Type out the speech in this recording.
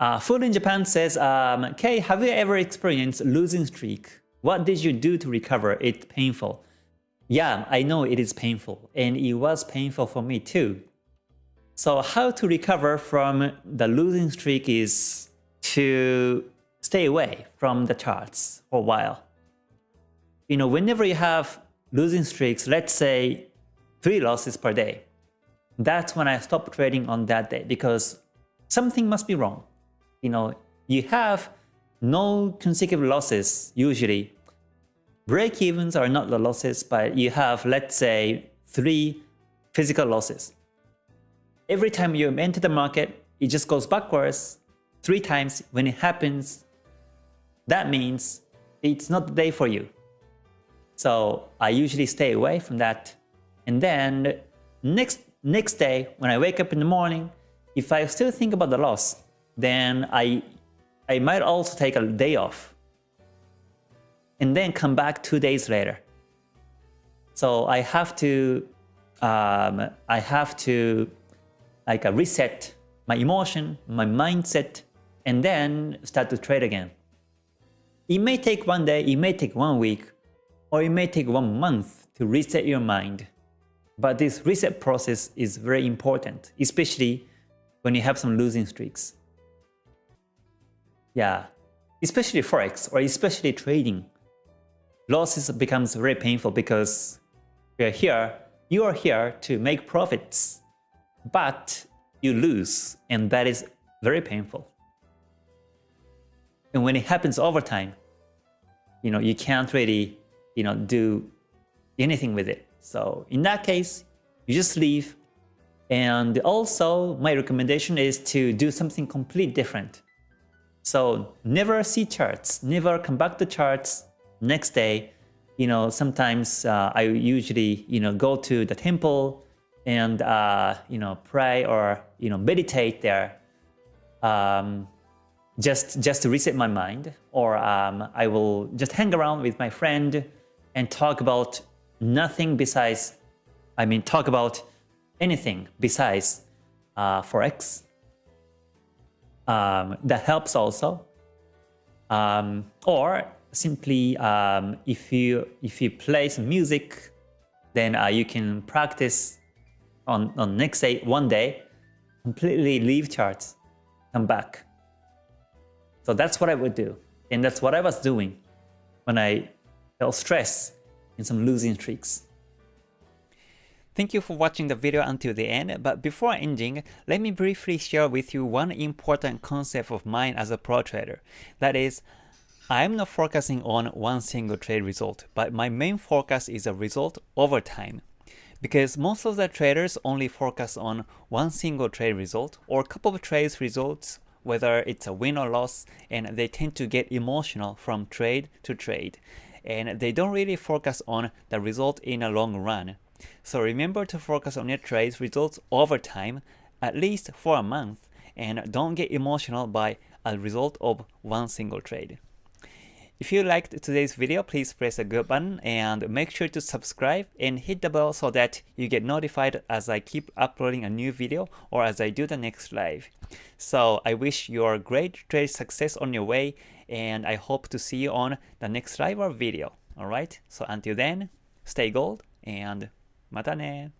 Uh, Food in Japan says, um, Kay, have you ever experienced losing streak? What did you do to recover? It's painful. Yeah, I know it is painful, and it was painful for me too. So how to recover from the losing streak is to stay away from the charts for a while. You know, whenever you have losing streaks, let's say three losses per day, that's when I stop trading on that day because something must be wrong. You know, you have no consecutive losses usually. Break-evens are not the losses, but you have, let's say, three physical losses. Every time you enter the market, it just goes backwards three times. When it happens, that means it's not the day for you. So I usually stay away from that. And then next next day, when I wake up in the morning, if I still think about the loss, then I I might also take a day off and then come back two days later. So I have to um, I have to like a reset my emotion, my mindset, and then start to trade again. It may take one day, it may take one week, or it may take one month to reset your mind. But this reset process is very important, especially when you have some losing streaks. Yeah, especially Forex or especially trading. Losses becomes very painful because you're here, you are here to make profits, but you lose and that is very painful. And when it happens over time, you know, you can't really, you know, do anything with it. So in that case, you just leave. And also my recommendation is to do something completely different. So never see charts, never come back to charts next day. You know, sometimes uh, I usually, you know, go to the temple and, uh, you know, pray or, you know, meditate there. Um, just, just to reset my mind or um, I will just hang around with my friend and talk about nothing besides, I mean, talk about anything besides uh, Forex. Um, that helps also. Um, or simply, um, if you if you play some music, then uh, you can practice on on next day, one day, completely leave charts, come back. So that's what I would do, and that's what I was doing when I felt stress in some losing streaks. Thank you for watching the video until the end, but before ending, let me briefly share with you one important concept of mine as a pro trader. That is, I am not focusing on one single trade result, but my main focus is a result over time. Because most of the traders only focus on one single trade result or couple of trades results, whether it's a win or loss, and they tend to get emotional from trade to trade and they don't really focus on the result in a long run. So remember to focus on your trades results over time, at least for a month, and don't get emotional by a result of one single trade. If you liked today's video, please press the good button and make sure to subscribe and hit the bell so that you get notified as I keep uploading a new video or as I do the next live. So I wish you great trade success on your way and I hope to see you on the next live or video. Alright, so until then, stay gold and またね。